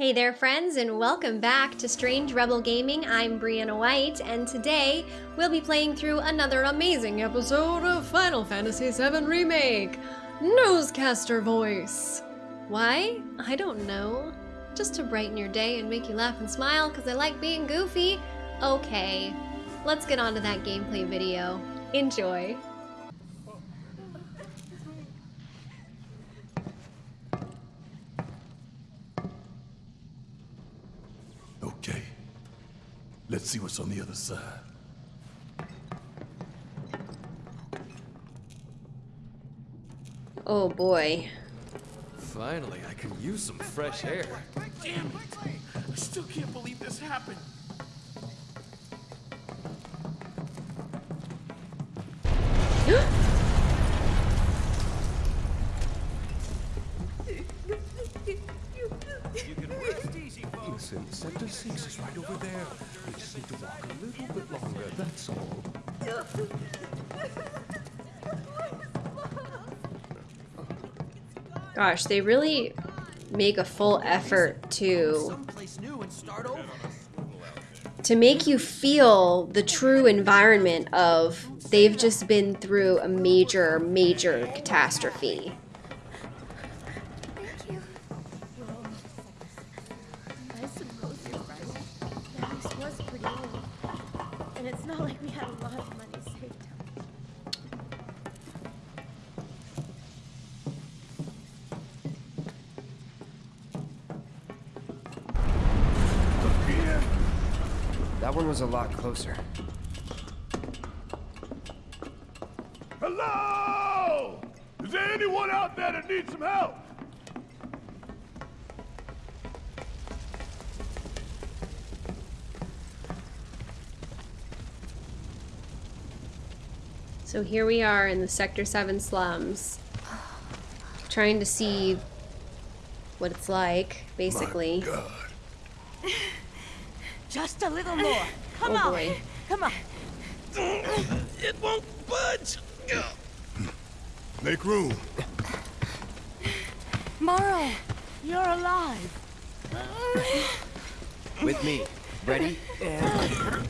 Hey there friends and welcome back to Strange Rebel Gaming. I'm Brianna White and today we'll be playing through another amazing episode of Final Fantasy VII Remake, Newscaster Voice. Why? I don't know. Just to brighten your day and make you laugh and smile because I like being goofy? Okay, let's get on to that gameplay video. Enjoy. Okay. Let's see what's on the other side. Oh boy. Finally, I can use some fresh air. Damn it! I still can't believe this happened. Listen, Sector 6 is right over there. We just need to walk a little bit longer, that's all. Gosh, they really make a full effort to to make you feel the true environment of they've just been through a major major catastrophe. Was a lot closer. Hello! Is there anyone out there that needs some help? So here we are in the Sector 7 slums trying to see what it's like basically. My God. Just a little more. Come Oh on. boy. Come on. It won't budge. Make room. Morrow, you're alive. With me. Ready? And...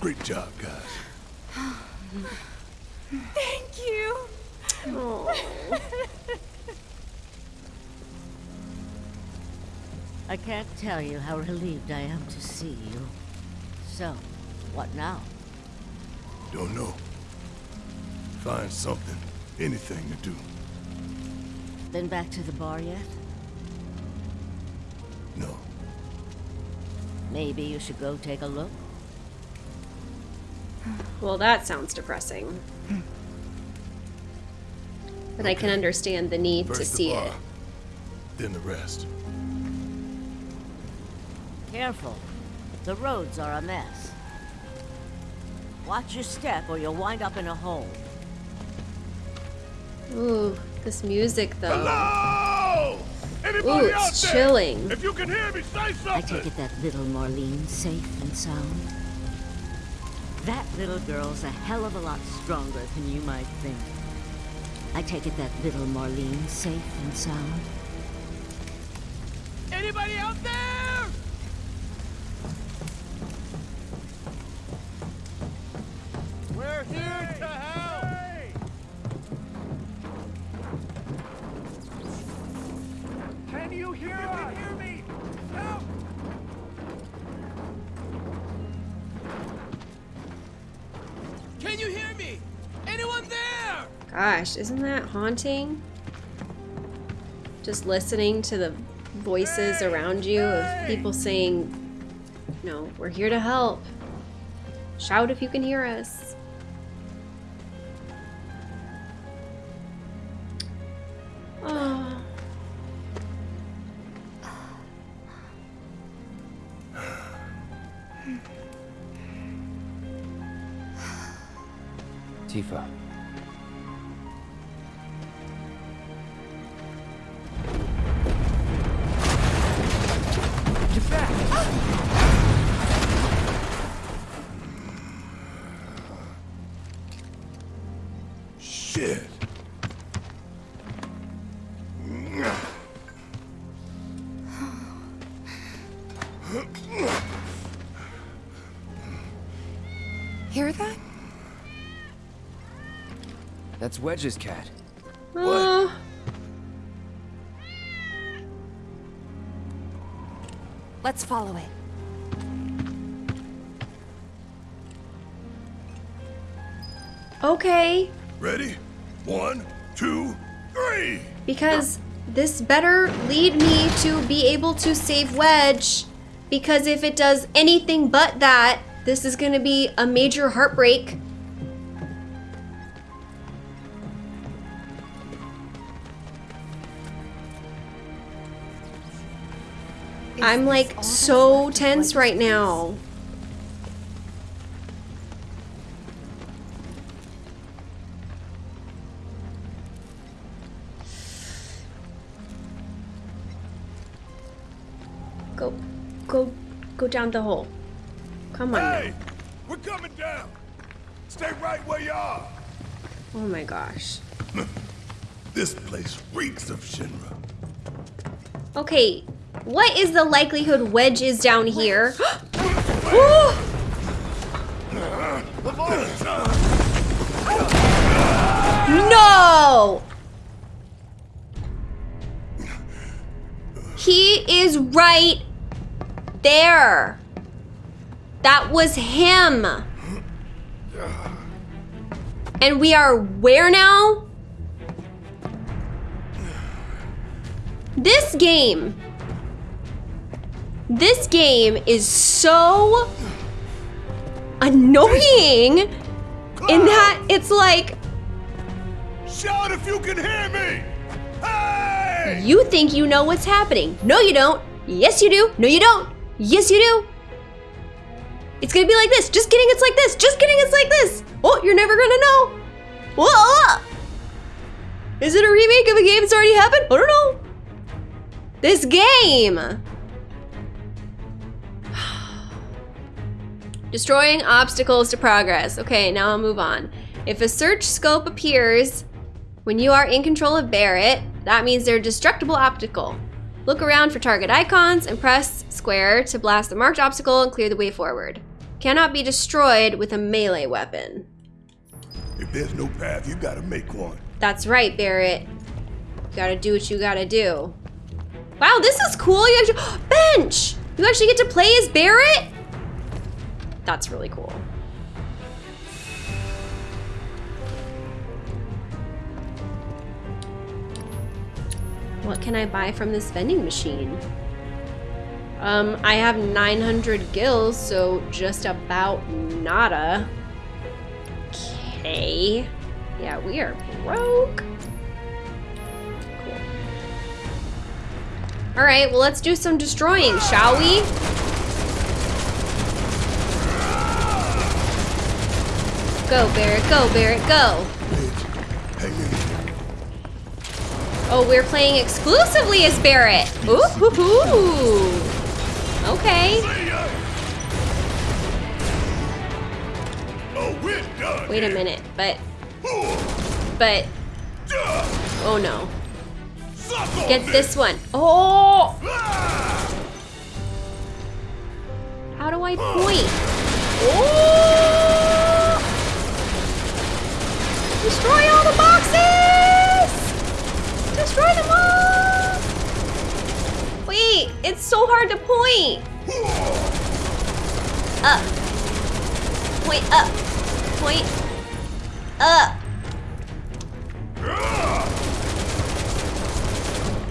Great job, tell you how relieved I am to see you. So, what now? Don't know. Find something, anything to do. Been back to the bar yet? No. Maybe you should go take a look? Well, that sounds depressing. But I can understand the need to First the see bar, it. then the rest. Careful. The roads are a mess. Watch your step or you'll wind up in a hole. Ooh, this music though. Hello! Anybody Ooh, out it's there? chilling. If you can hear me, say I take it that little Marlene safe and sound? That little girl's a hell of a lot stronger than you might think. I take it that little Marlene safe and sound? Anybody out there? Gosh, isn't that haunting? Just listening to the voices around you of people saying, No, we're here to help. Shout if you can hear us. Shit. Hear that? That's Wedge's cat. Uh, Let's follow it. okay. Ready? One, two, three! Because this better lead me to be able to save Wedge. Because if it does anything but that, this is going to be a major heartbreak. Is I'm like so tense right piece? now. Go, go down the hole. Come on. now. Hey! We're coming down! Stay right where you are! Oh my gosh. This place reeks of Shinra. Okay, what is the likelihood Wedge is down here? No! He is right there. That was him. And we are where now? This game. This game is so annoying in that it's like Shout if you can hear me! Hey! you think you know what's happening. No, you don't. Yes, you do. No, you don't. Yes, you do. It's gonna be like this. Just kidding, it's like this. Just kidding, it's like this. Oh, you're never gonna know. Whoa! Is it a remake of a game that's already happened? I don't know. This game. Destroying obstacles to progress. Okay, now I'll move on. If a search scope appears when you are in control of Barret, that means they're destructible obstacle. Look around for target icons and press square to blast the marked obstacle and clear the way forward. Cannot be destroyed with a melee weapon. If there's no path, you gotta make one. That's right, Barret. You gotta do what you gotta do. Wow, this is cool. You actually, bench. You actually get to play as Barret. That's really cool. What can I buy from this vending machine? Um, I have 900 gills, so just about nada. Okay. Yeah, we are broke. Cool. All right, well, let's do some destroying, shall we? Go, Barret, go, Barret, go. Oh, we're playing exclusively as Barret. Ooh, hoo, hoo. Okay. Wait a minute, but, but, oh no. Get this one. Oh! How do I point? Oh! Destroy all the boxes! Destroy them all! Wait, it's so hard to point. Up. Point up. Point up.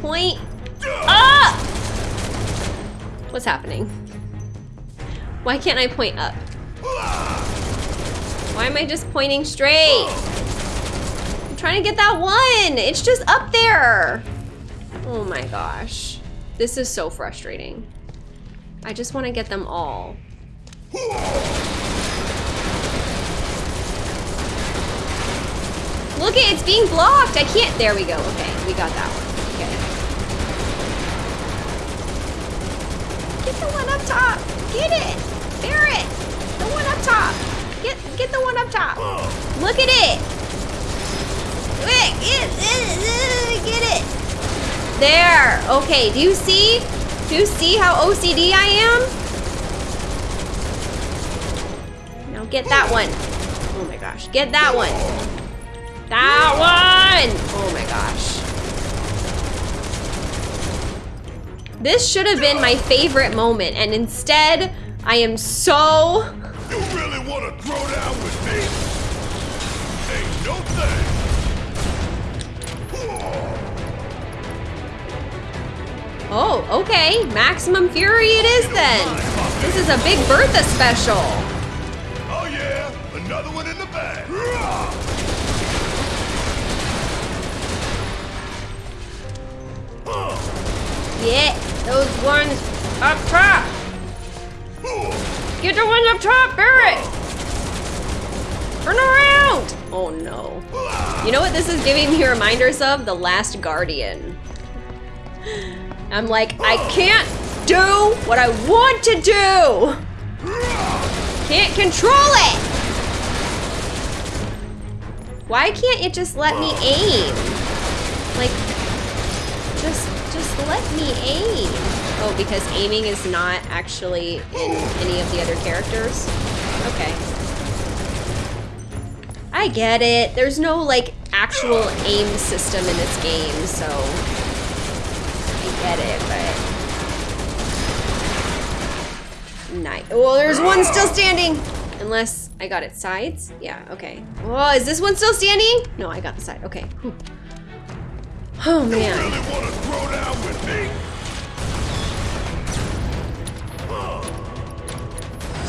Point up! What's happening? Why can't I point up? Why am I just pointing straight? I'm trying to get that one. It's just up there. Oh my gosh. This is so frustrating. I just want to get them all. Look it, it's being blocked. I can't. There we go. Okay, we got that one. Okay. Get the one up top. Get it. Barret. The one up top. Get get the one up top. Look at it. Quick, get, get it. There. Okay, do you see? Do you see how OCD I am? Now get that one. Oh my gosh, get that one. That one! Oh my gosh. This should have been my favorite moment, and instead, I am so... You really want to throw down with me? Oh, okay. Maximum Fury it is then. This is a big Bertha special. Oh yeah, another one in the bag. Yeah, those ones up top. Get the ones up top, Barret. Turn around. Oh no. You know what this is giving me reminders of? The Last Guardian. I'm like, I can't do what I want to do. Can't control it. Why can't it just let me aim? Like, just, just let me aim. Oh, because aiming is not actually in any of the other characters? Okay. I get it. There's no, like, actual aim system in this game, so... Get it, but... Nice. Well, there's one still standing! Unless I got its sides? Yeah, okay. Oh, is this one still standing? No, I got the side. Okay. Whew. Oh, man. Really want to throw down with me?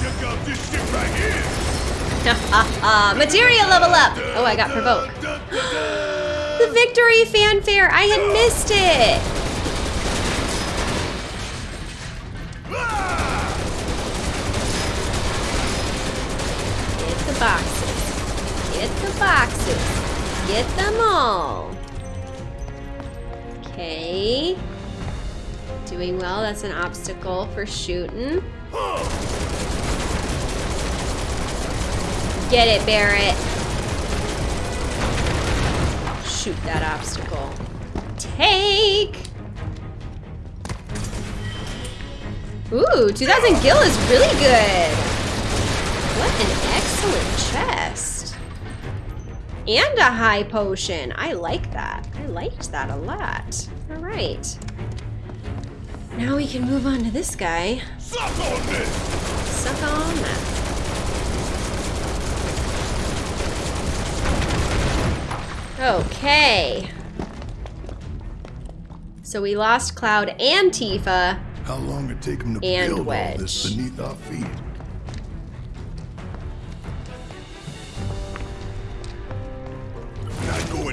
Check out this shit right here. Materia level up! Oh, I got provoke. The victory fanfare! I had missed it! Boxes. Get them all. Okay. Doing well. That's an obstacle for shooting. Get it, Barret. Shoot that obstacle. Take! Ooh, 2000 gil is really good. What an excellent chest. And a high potion. I like that. I liked that a lot. All right. Now we can move on to this guy. Suck on this. Suck on that. Okay. So we lost Cloud and Tifa. How long it take him to build all this beneath our feet?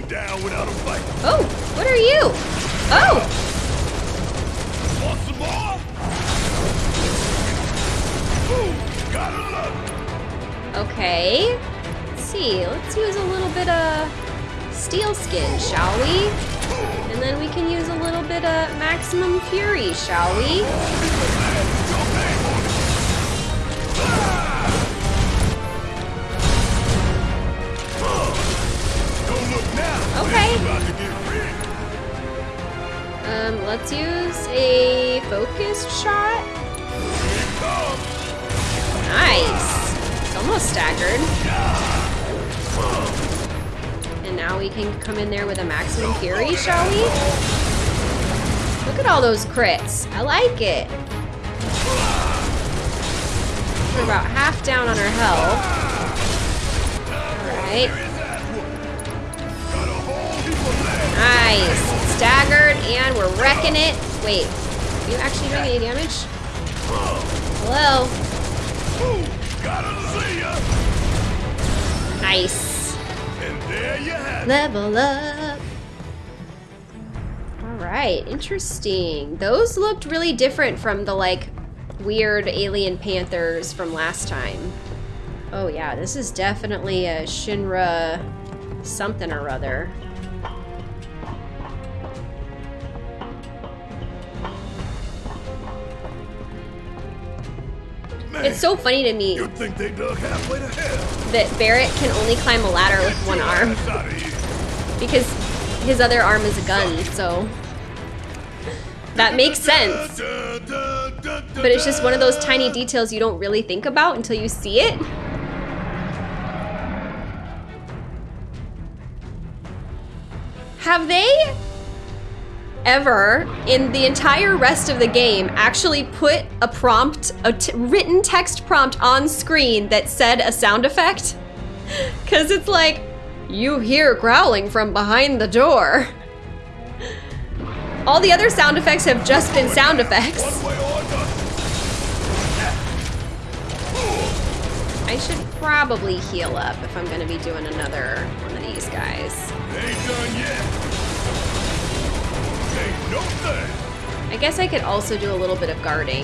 Going down without a fight. Oh, what are you? Oh, Want some more? Ooh, gotta love okay. Let's see. Let's use a little bit of steel skin, shall we? And then we can use a little bit of maximum fury, shall we? Okay. Um, let's use a focused shot. Nice. It's almost staggered. And now we can come in there with a maximum fury, shall we? Look at all those crits. I like it. We're about half down on our health. Alright. Nice. Staggered, and we're wrecking it. Wait, are you actually doing any damage? Hello? Nice. Level up. All right, interesting. Those looked really different from the like weird alien panthers from last time. Oh yeah, this is definitely a Shinra something or other. It's so funny to me You'd think they dug halfway to hell. that Barret can only climb a ladder with one arm. Ass outta here. Because his other arm is a gun, so that makes sense. But it's just one of those tiny details you don't really think about until you see it. Have they ever in the entire rest of the game actually put a prompt, a written text prompt on screen that said a sound effect? Because it's like, you hear growling from behind the door. All the other sound effects have just been sound effects. I should probably heal up if I'm gonna be doing another one of these guys. I guess I could also do a little bit of guarding.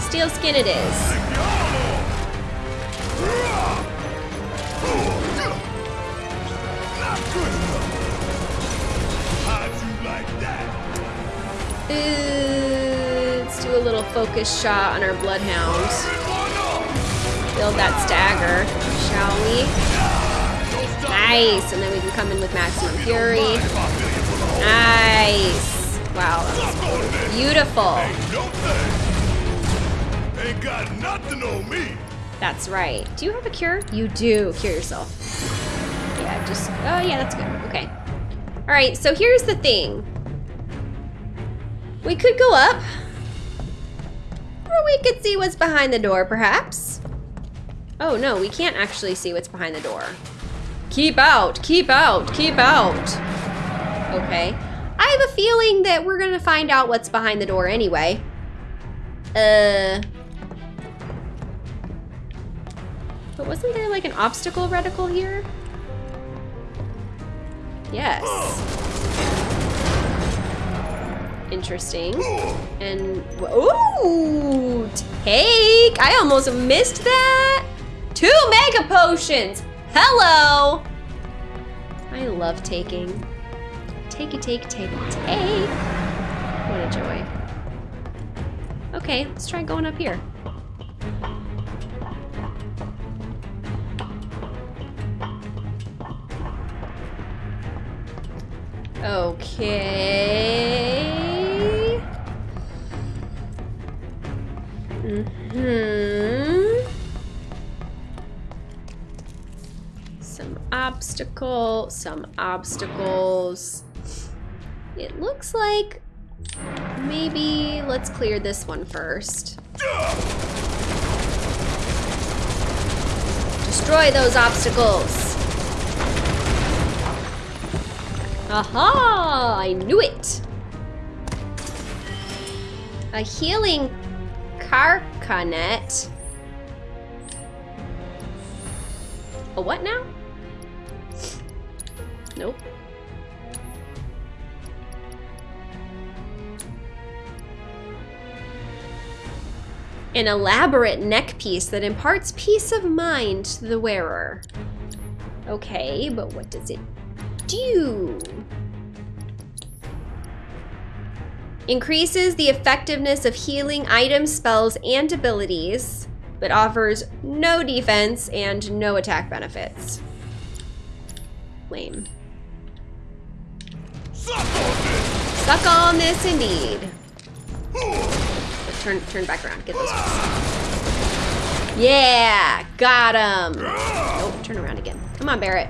Steel skin it is. Let's do a little focus shot on our bloodhound. Build that stagger, shall we? Nice, and then come in with maximum fury. Nice. Wow, beautiful. Ain't got nothing on me. That's right. Do you have a cure? You do. Cure yourself. Yeah, just, oh yeah, that's good. Okay. All right, so here's the thing. We could go up. Or we could see what's behind the door, perhaps. Oh no, we can't actually see what's behind the door. Keep out, keep out, keep out. Okay. I have a feeling that we're gonna find out what's behind the door anyway. Uh, But wasn't there like an obstacle reticle here? Yes. Interesting. And, ooh, take. I almost missed that. Two mega potions. Hello. I love taking. Take it, take, take, take. What a joy. Okay, let's try going up here. Okay. Mm-hmm. Obstacle, some obstacles. It looks like maybe let's clear this one first. Destroy those obstacles. Aha! I knew it! A healing carcanet. A what now? Nope. An elaborate neck piece that imparts peace of mind to the wearer. Okay, but what does it do? Increases the effectiveness of healing items, spells, and abilities, but offers no defense and no attack benefits. Lame. Suck on this indeed. But turn turn back around. Get those ones. Yeah, got him. Nope, turn around again. Come on, Barret.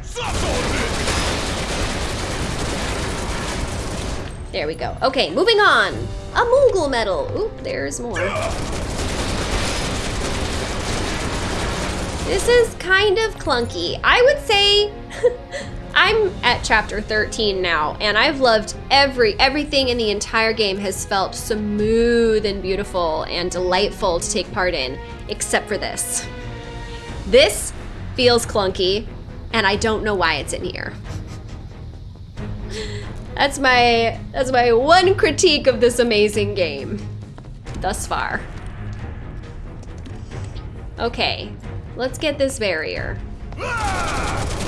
There we go. Okay, moving on. A Moogle medal. Oop, there's more. This is kind of clunky. I would say I'm at chapter 13 now, and I've loved every everything in the entire game has felt smooth and beautiful and delightful to take part in, except for this. This feels clunky, and I don't know why it's in here. That's my that's my one critique of this amazing game thus far. Okay, let's get this barrier. Ah!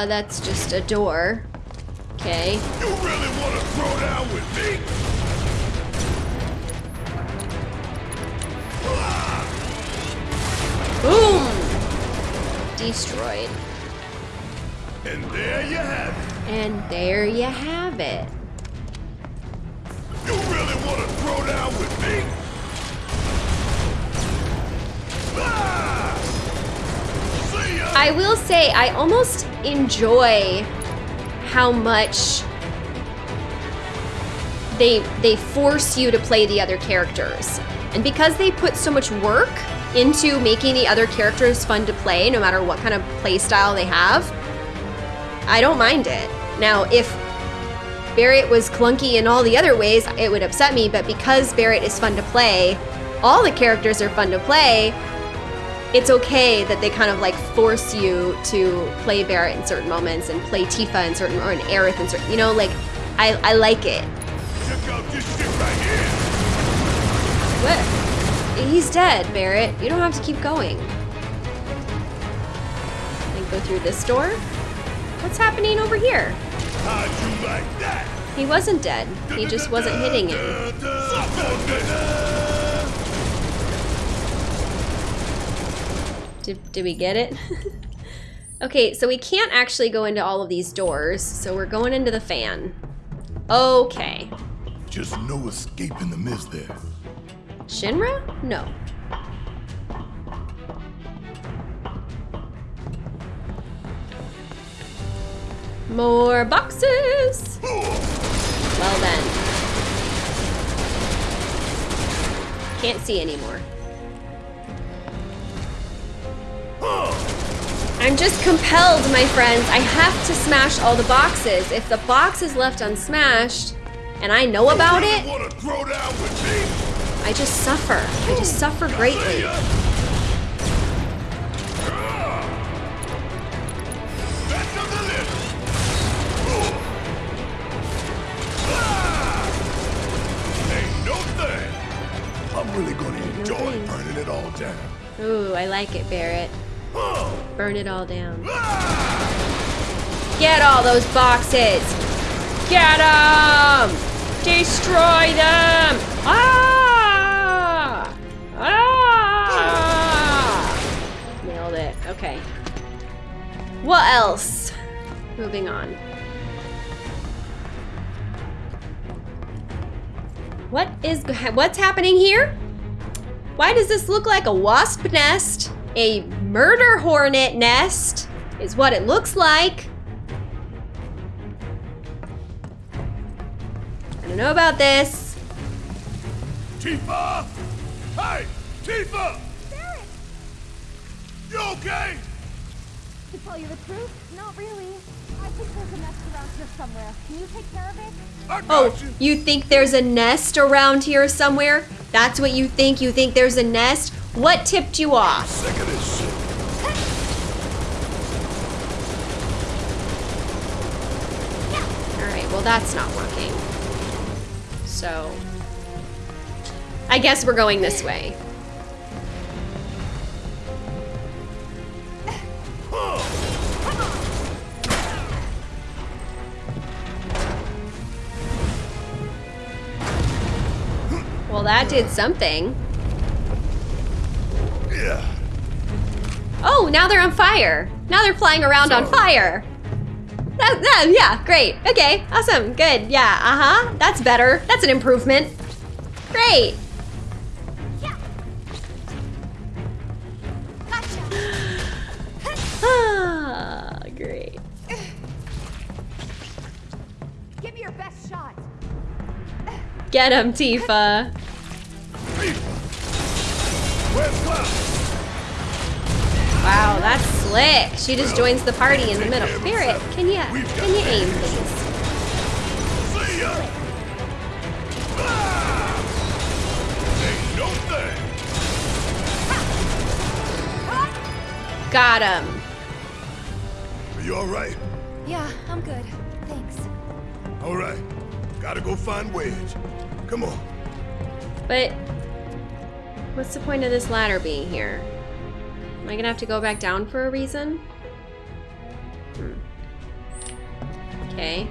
Uh, that's just a door. Okay. You really want to throw down with me? Boom! Destroyed. And there you have it. And there you have it. You really want to throw down with me? Ah! I will say, I almost enjoy how much they they force you to play the other characters. And because they put so much work into making the other characters fun to play, no matter what kind of play style they have, I don't mind it. Now, if Barret was clunky in all the other ways, it would upset me, but because Barret is fun to play, all the characters are fun to play, it's okay that they kind of like force you to play Barret in certain moments and play Tifa in certain or an Aerith in certain you know, like I, I like it. Right. What? He's dead, Barret. You don't have to keep going. And go through this door? What's happening over here? Like that? He wasn't dead. He just wasn't hitting him. Did, did we get it? okay, so we can't actually go into all of these doors, so we're going into the fan. Okay. Just no escaping the mist there. Shinra? No. More boxes! Well then. Can't see anymore. I'm just compelled, my friends. I have to smash all the boxes. If the box is left unsmashed, and I know about it, Want to throw down with me? I just suffer. I just suffer greatly. Back on the list. Ain't no. I'm really gonna enjoy burning it all down. Ooh, I like it, Barret. Burn it all down. Get all those boxes! Get them! Destroy them! Ah! Ah! Nailed it. Okay. What else? Moving on. What is what's happening here? Why does this look like a wasp nest? A murder hornet nest is what it looks like. I don't know about this. Tifa! Hey! Tifa! Barret! You okay? To tell you the truth, not really. I think there's a nest around here somewhere. Can you take care of it? I got Oh, you. you think there's a nest around here somewhere? That's what you think? You think there's a nest? What tipped you off? Sick of this shit. Alright, well that's not working. So... I guess we're going this way. Well, that did something. Oh, now they're on fire. Now they're flying around on fire. That, that, yeah, great. Okay, awesome, good. Yeah, uh-huh. That's better. That's an improvement. Great. Ah, great. Give me your best shot. Get him, Tifa. Tifa! Where's Cloud? Wow, that's slick. She just joins the party in the middle. Barret, can you can you aim, please? See ya! Ain't no thing. Got him. Are you alright? Yeah, I'm good. Thanks. Alright. Gotta go find Wedge. Come on. But what's the point of this ladder being here? Am I gonna have to go back down for a reason? Hmm. Okay.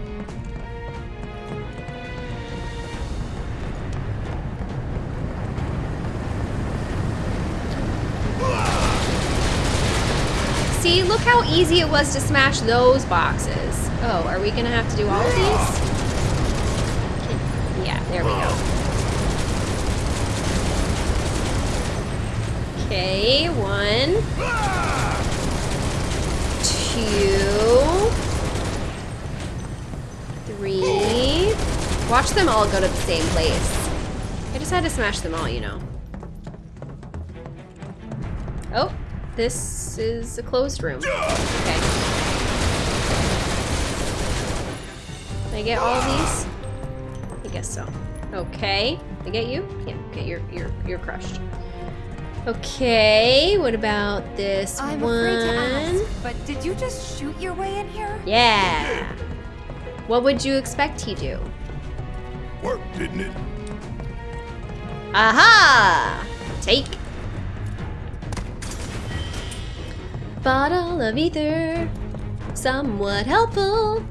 See, look how easy it was to smash those boxes. Oh, are we gonna have to do all of these? Yeah, there we go. Okay, one, two, three. Watch them all go to the same place. I just had to smash them all, you know. Oh, this is a closed room. Okay. Can I get all these? I guess so. Okay. I get you? Yeah, okay, you're you're you're crushed. Okay, what about this I'm one? afraid to ask, but did you just shoot your way in here? Yeah. What would you expect he do? Worked, didn't it? Aha! Take. Bottle of ether. Somewhat helpful.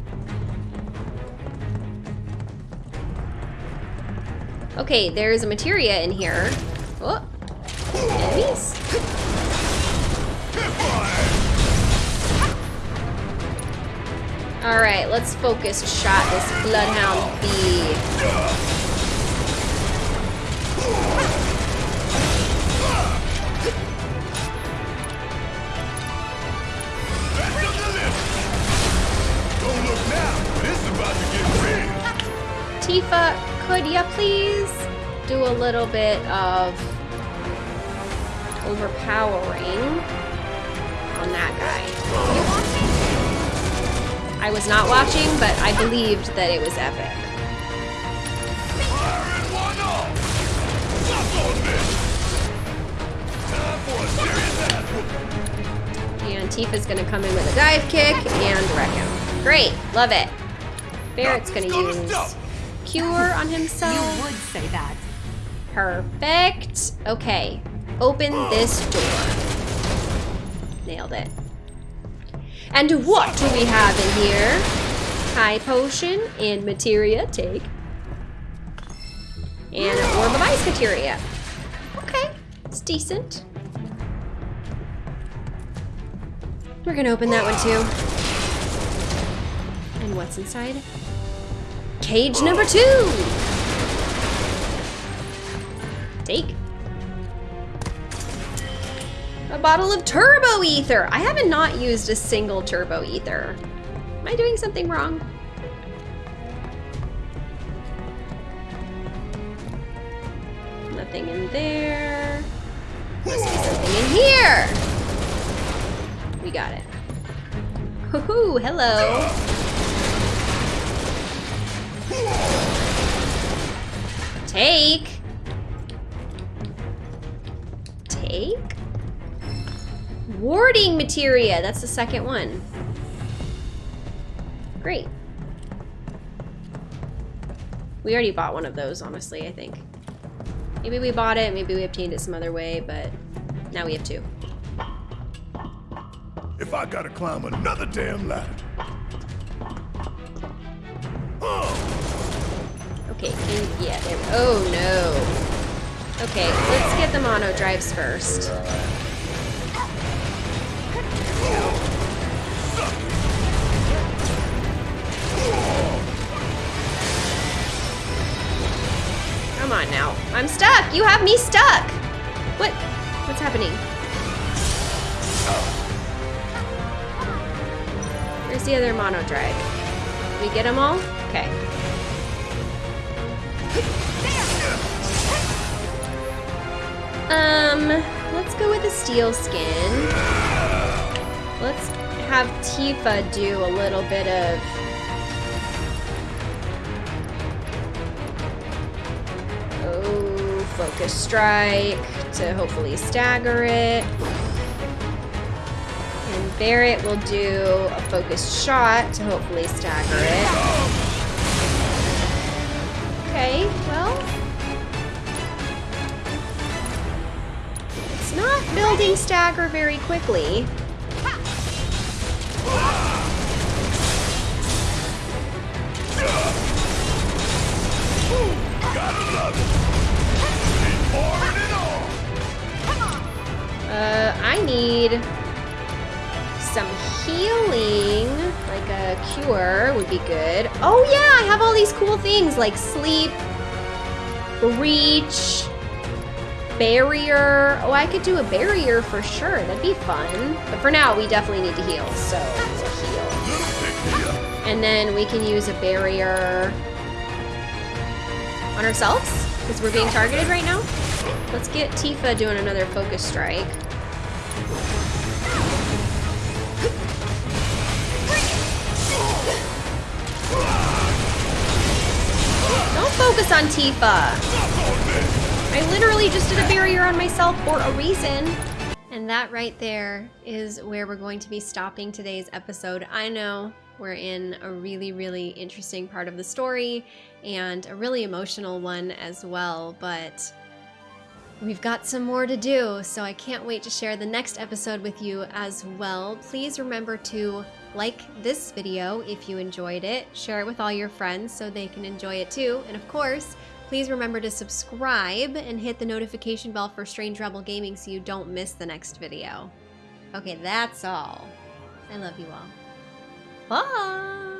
Okay, there's a materia in here. Oh. All right, let's focus shot this bloodhound bee. Tifa, could ya please do a little bit of overpowering on that guy? I was not watching, but I believed that it was epic. Fire in one off. On this. Time for a serious ass whooping. And Tifa's gonna come in with a dive kick and wreck him. Great, love it. Barret's gonna use Cure on himself. You would say that. Perfect. Okay. Open this door. Nailed it. And what do we have in here? High potion and materia. Take. And an orb of ice materia. Okay. It's decent. We're gonna open that one too. And what's inside? Cage number two! Take. A bottle of turbo ether. I haven't not used a single turbo ether. Am I doing something wrong? Nothing in there. Must be something in here. We got it. Hoo-hoo, hello. Take. Take. Warding materia. That's the second one. Great. We already bought one of those, honestly, I think. Maybe we bought it, maybe we obtained it some other way, but now we have two. If I gotta climb another damn ladder. Oh, Okay, can, yeah, there, oh no. Okay, let's get the mono drives first. Come on now. I'm stuck. You have me stuck. What? What's happening? Where's the other mono drive? We get them all? Okay. Um, let's go with the steel skin. Let's have Tifa do a little bit of Focus strike to hopefully stagger it. And Barret will do a focused shot to hopefully stagger it. Okay, well. It's not building stagger very quickly. gotta love it. Uh, I need some healing, like a cure would be good. Oh yeah, I have all these cool things like sleep, reach, barrier. Oh, I could do a barrier for sure. That'd be fun. But for now, we definitely need to heal, so heal. And then we can use a barrier on ourselves, because we're being targeted right now. Let's get Tifa doing another focus strike. Don't on Tifa. I literally just did a barrier on myself for a reason. And that right there is where we're going to be stopping today's episode. I know we're in a really, really interesting part of the story and a really emotional one as well, but We've got some more to do, so I can't wait to share the next episode with you as well. Please remember to like this video if you enjoyed it, share it with all your friends so they can enjoy it too, and of course, please remember to subscribe and hit the notification bell for Strange Rebel Gaming so you don't miss the next video. Okay, that's all. I love you all. Bye!